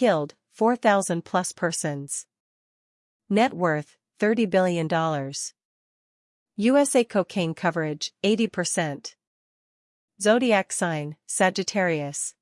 Killed, 4,000 plus persons. Net worth, $30 billion. USA cocaine coverage, 80%. Zodiac sign, Sagittarius.